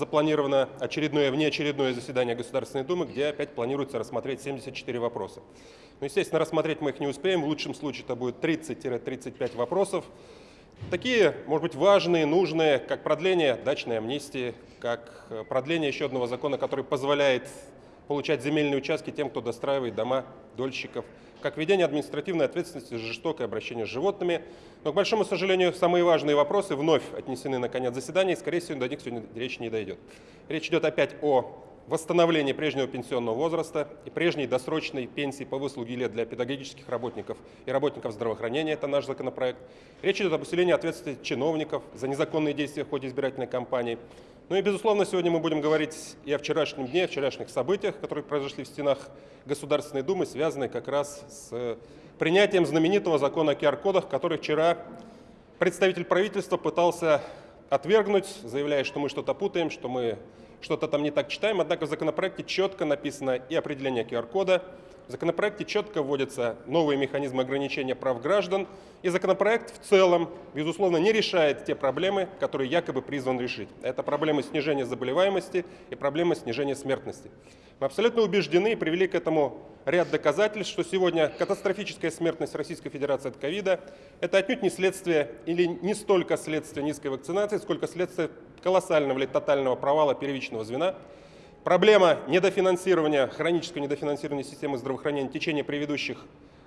запланировано очередное, внеочередное заседание Государственной Думы, где опять планируется рассмотреть 74 вопроса. Но, естественно, рассмотреть мы их не успеем. В лучшем случае это будет 30-35 вопросов. Такие, может быть, важные, нужные, как продление дачной амнистии, как э, продление еще одного закона, который позволяет получать земельные участки тем, кто достраивает дома дольщиков, как введение административной ответственности за жестокое обращение с животными. Но, к большому сожалению, самые важные вопросы вновь отнесены на конец заседания, и, скорее всего, до них сегодня речь не дойдет. Речь идет опять о восстановлении прежнего пенсионного возраста и прежней досрочной пенсии по выслуге лет для педагогических работников и работников здравоохранения. Это наш законопроект. Речь идет об усилении ответственности чиновников за незаконные действия в ходе избирательной кампании. Ну и, безусловно, сегодня мы будем говорить и о вчерашнем дне, о вчерашних событиях, которые произошли в стенах Государственной Думы, связанные как раз с принятием знаменитого закона о QR-кодах, который вчера представитель правительства пытался отвергнуть, заявляя, что мы что-то путаем, что мы что-то там не так читаем. Однако в законопроекте четко написано и определение QR-кода, в законопроекте четко вводятся новые механизмы ограничения прав граждан, и законопроект в целом, безусловно, не решает те проблемы, которые якобы призван решить. Это проблемы снижения заболеваемости и проблемы снижения смертности. Мы абсолютно убеждены и привели к этому ряд доказательств, что сегодня катастрофическая смертность Российской Федерации от ковида – это отнюдь не следствие или не столько следствие низкой вакцинации, сколько следствие колоссального или тотального провала первичного звена, Проблема недофинансирования, хронического недофинансирования системы здравоохранения в течение предыдущих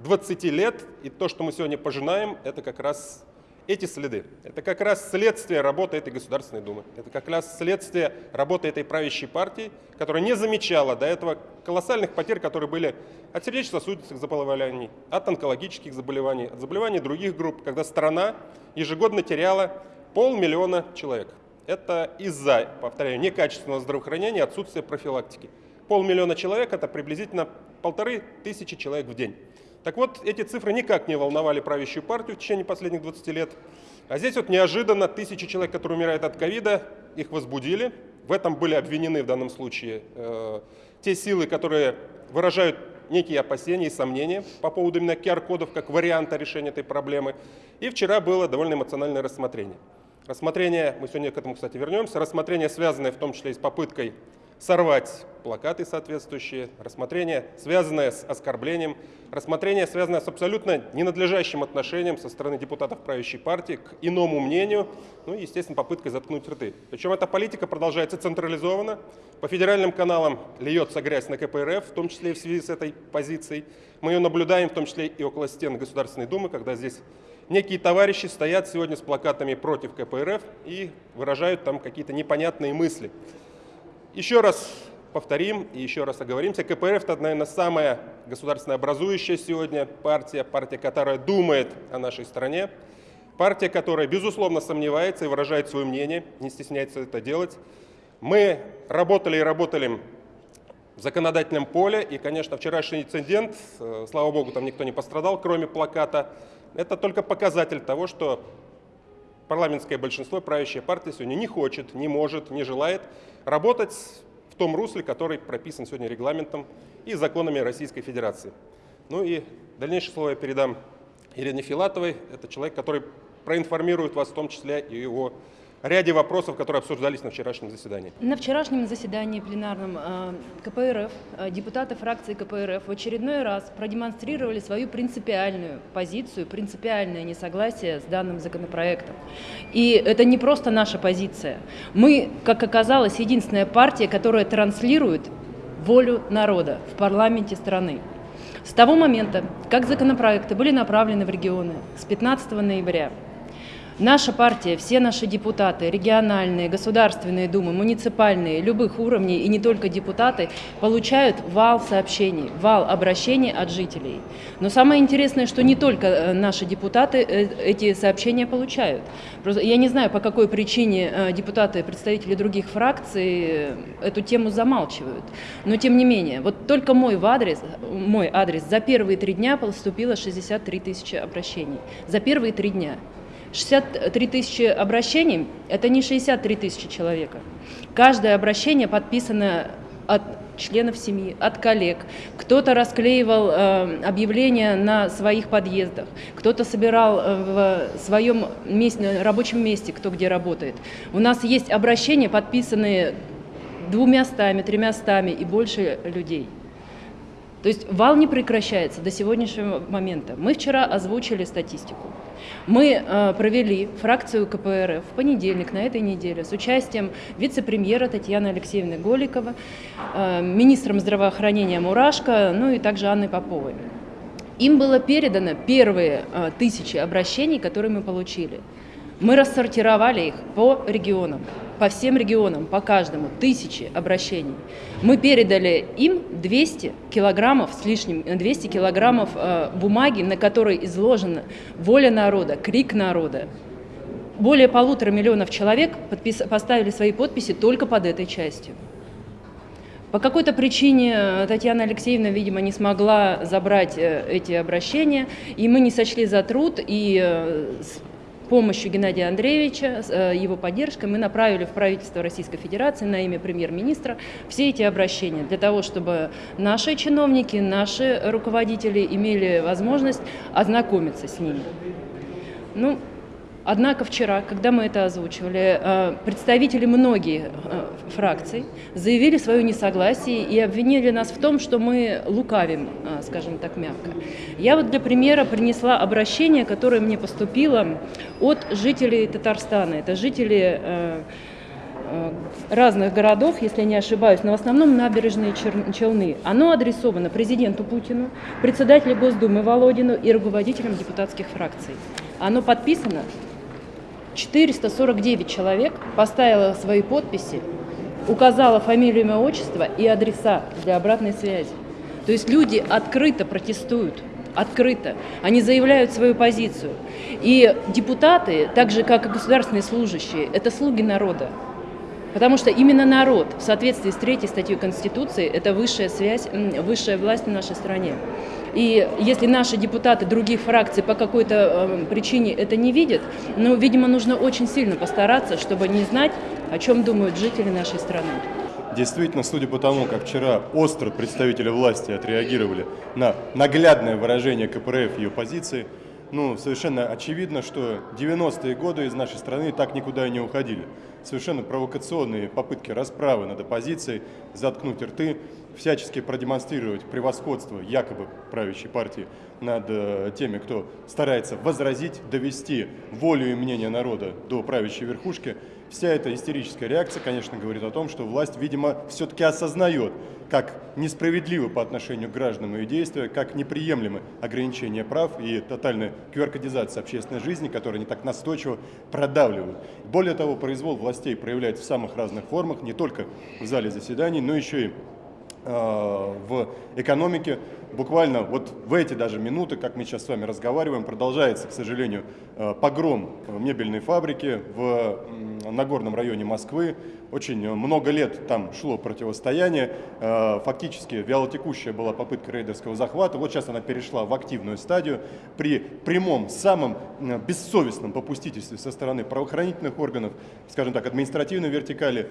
20 лет и то, что мы сегодня пожинаем, это как раз эти следы. Это как раз следствие работы этой Государственной Думы. Это как раз следствие работы этой правящей партии, которая не замечала до этого колоссальных потерь, которые были от сердечно-сосудистых заболеваний, от онкологических заболеваний, от заболеваний других групп, когда страна ежегодно теряла полмиллиона человек. Это из-за, повторяю, некачественного здравоохранения отсутствия профилактики. Полмиллиона человек – это приблизительно полторы тысячи человек в день. Так вот, эти цифры никак не волновали правящую партию в течение последних 20 лет. А здесь вот неожиданно тысячи человек, которые умирают от ковида, их возбудили. В этом были обвинены в данном случае э, те силы, которые выражают некие опасения и сомнения по поводу именно QR-кодов как варианта решения этой проблемы. И вчера было довольно эмоциональное рассмотрение. Рассмотрение, мы сегодня к этому, кстати, вернемся, рассмотрение, связанное в том числе и с попыткой сорвать плакаты соответствующие, рассмотрение, связанное с оскорблением, рассмотрение, связанное с абсолютно ненадлежащим отношением со стороны депутатов правящей партии к иному мнению, ну и, естественно, попыткой заткнуть рты. Причем эта политика продолжается централизованно, по федеральным каналам льется грязь на КПРФ, в том числе и в связи с этой позицией. Мы ее наблюдаем, в том числе и около стен Государственной Думы, когда здесь некие товарищи стоят сегодня с плакатами против КПРФ и выражают там какие-то непонятные мысли. Еще раз повторим и еще раз оговоримся. КПРФ – это, наверное, самая государственно образующая сегодня партия, партия, которая думает о нашей стране, партия, которая, безусловно, сомневается и выражает свое мнение, не стесняется это делать. Мы работали и работали в законодательном поле, и, конечно, вчерашний инцидент, э, слава богу, там никто не пострадал, кроме плаката, это только показатель того, что парламентское большинство, правящая партия сегодня не хочет, не может, не желает работать в том русле, который прописан сегодня регламентом и законами Российской Федерации. Ну и дальнейшее слово я передам Ирине Филатовой. Это человек, который проинформирует вас в том числе и о ряде вопросов, которые обсуждались на вчерашнем заседании. На вчерашнем заседании пленарном э, КПРФ, э, депутаты фракции КПРФ в очередной раз продемонстрировали свою принципиальную позицию, принципиальное несогласие с данным законопроектом. И это не просто наша позиция. Мы, как оказалось, единственная партия, которая транслирует волю народа в парламенте страны. С того момента, как законопроекты были направлены в регионы с 15 ноября, Наша партия, все наши депутаты, региональные, государственные думы, муниципальные, любых уровней и не только депутаты, получают вал сообщений, вал обращений от жителей. Но самое интересное, что не только э, наши депутаты э, эти сообщения получают. Я не знаю, по какой причине э, депутаты, представители других фракций эту тему замалчивают. Но тем не менее, вот только мой, адрес, мой адрес за первые три дня поступило 63 тысячи обращений. За первые три дня. 63 тысячи обращений – это не 63 тысячи человека. Каждое обращение подписано от членов семьи, от коллег. Кто-то расклеивал э, объявления на своих подъездах, кто-то собирал э, в своем месте, рабочем месте, кто где работает. У нас есть обращения, подписанные двумястами, тремястами и больше людей. То есть вал не прекращается до сегодняшнего момента. Мы вчера озвучили статистику. Мы э, провели фракцию КПРФ в понедельник на этой неделе с участием вице-премьера Татьяны Алексеевны Голикова, э, министром здравоохранения Мурашко, ну и также Анны Поповой. Им было передано первые э, тысячи обращений, которые мы получили. Мы рассортировали их по регионам, по всем регионам, по каждому, тысячи обращений. Мы передали им 200 килограммов с лишним, 200 килограммов э, бумаги, на которой изложена воля народа, крик народа. Более полутора миллионов человек подпис, поставили свои подписи только под этой частью. По какой-то причине э, Татьяна Алексеевна, видимо, не смогла забрать э, эти обращения, и мы не сочли за труд, и э, помощью Геннадия Андреевича, э, его поддержкой, мы направили в правительство Российской Федерации на имя премьер-министра все эти обращения для того, чтобы наши чиновники, наши руководители имели возможность ознакомиться с ними. Ну, Однако вчера, когда мы это озвучивали, э, представители многих э, фракций заявили свое несогласие и обвинили нас в том, что мы лукавим, э, скажем так мягко. Я вот для примера принесла обращение, которое мне поступило от жителей Татарстана. Это жители разных городов, если не ошибаюсь, но в основном набережные Челны. Оно адресовано президенту Путину, председателю Госдумы Володину и руководителям депутатских фракций. Оно подписано 449 человек поставило свои подписи, указала фамилию, имя, отчество и адреса для обратной связи. То есть люди открыто протестуют, открыто. Они заявляют свою позицию. И депутаты, так же как и государственные служащие, это слуги народа. Потому что именно народ в соответствии с третьей статьей Конституции – это высшая связь, высшая власть в нашей стране. И если наши депутаты других фракций по какой-то э, причине это не видят, ну, видимо, нужно очень сильно постараться, чтобы не знать, о чем думают жители нашей страны. Действительно, судя по тому, как вчера остро представители власти отреагировали на наглядное выражение КПРФ ее позиции, ну, совершенно очевидно, что 90-е годы из нашей страны так никуда и не уходили. Совершенно провокационные попытки расправы над оппозицией, заткнуть рты, всячески продемонстрировать превосходство якобы правящей партии над э, теми, кто старается возразить, довести волю и мнение народа до правящей верхушки, вся эта истерическая реакция, конечно, говорит о том, что власть, видимо, все-таки осознает, как несправедливо по отношению к гражданам ее действия, как неприемлемы ограничения прав и тотальная qr общественной жизни, которые они так настойчиво продавливают. Более того, произвол властей проявляется в самых разных формах, не только в зале заседаний, но еще и в экономике. Буквально вот в эти даже минуты, как мы сейчас с вами разговариваем, продолжается, к сожалению, э, погром мебельной фабрики в Нагорном районе Москвы. Очень много лет там шло противостояние. Э, фактически вялотекущая была попытка рейдерского захвата. Вот сейчас она перешла в активную стадию. При прямом, самом бессовестном попустительстве со стороны правоохранительных органов, скажем так, административной вертикали,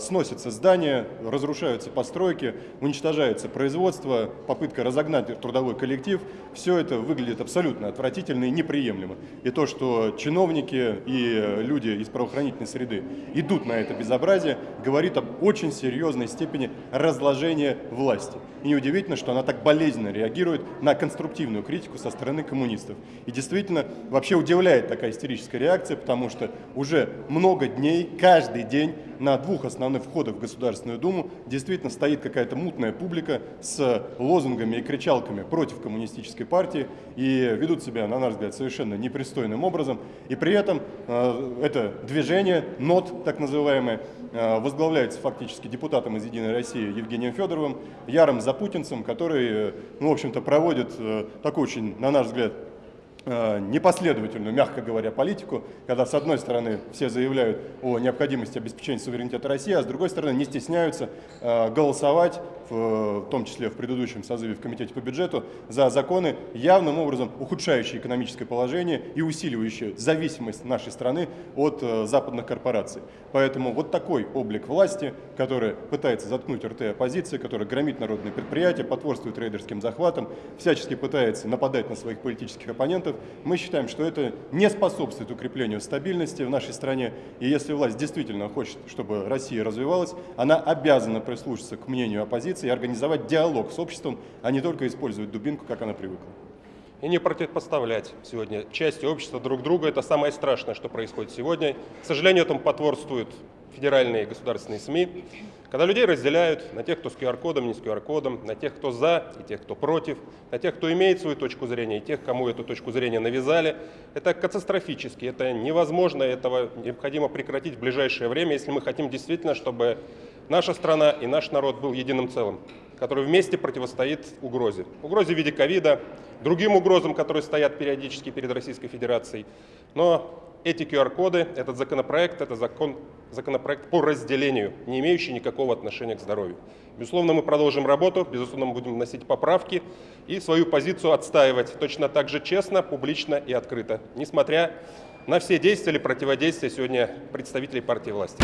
сносятся здания, разрушаются постройки, стройки, уничтожается производство, попытка разогнать трудовой коллектив. Все это выглядит абсолютно отвратительно и неприемлемо. И то, что чиновники и люди из правоохранительной среды идут на это безобразие, говорит об очень серьезной степени разложения власти. И неудивительно, что она так болезненно реагирует на конструктивную критику со стороны коммунистов. И действительно, вообще удивляет такая истерическая реакция, потому что уже много дней, каждый день на двух основных входах в Государственную Думу действительно стоит какая-то мутная публика с лозунгами и кричалками против коммунистической партии и ведут себя, на наш взгляд, совершенно непристойным образом. И при этом э, это движение, НОТ так называемое, возглавляется фактически депутатом из «Единой России» Евгением Федоровым, ярым запутинцем, который, э, ну, в общем-то, проводит э, такой очень, на наш взгляд, э, непоследовательную, мягко говоря, политику, когда с одной стороны все заявляют о необходимости обеспечения суверенитета России, а с другой стороны не стесняются э, голосовать, в, том числе в предыдущем созыве в Комитете по бюджету, за законы, явным образом ухудшающие экономическое положение и усиливающие зависимость нашей страны от э, западных корпораций. Поэтому вот такой облик власти, который пытается заткнуть РТ оппозиции, который громит народные предприятия, потворствует рейдерским захватам, всячески пытается нападать на своих политических оппонентов, мы считаем, что это не способствует укреплению стабильности в нашей стране. И если власть действительно хочет, чтобы Россия развивалась, она обязана прислушаться к мнению оппозиции и организовать диалог с обществом, а не только использовать дубинку, как она привыкла. И не противопоставлять сегодня части общества друг друга. Это самое страшное, что происходит сегодня. К сожалению, этому потворствуют федеральные государственные СМИ, когда людей разделяют на тех, кто с QR-кодом, не с QR-кодом, на тех, кто за и тех, кто против, на тех, кто имеет свою точку зрения и тех, кому эту точку зрения навязали. Это катастрофически, это невозможно, этого необходимо прекратить в ближайшее время, если мы хотим действительно, чтобы наша страна и наш народ был единым целым, который вместе противостоит угрозе. Угрозе в виде ковида, другим угрозам, которые стоят периодически перед Российской Федерацией. Но эти QR-коды, этот законопроект, это закон, законопроект по разделению, не имеющий никакого отношения к здоровью. Безусловно, мы продолжим работу, безусловно, мы будем вносить поправки и свою позицию отстаивать точно так же честно, публично и открыто, несмотря на все действия или противодействия сегодня представителей партии власти.